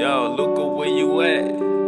Yo, Luca, where you at?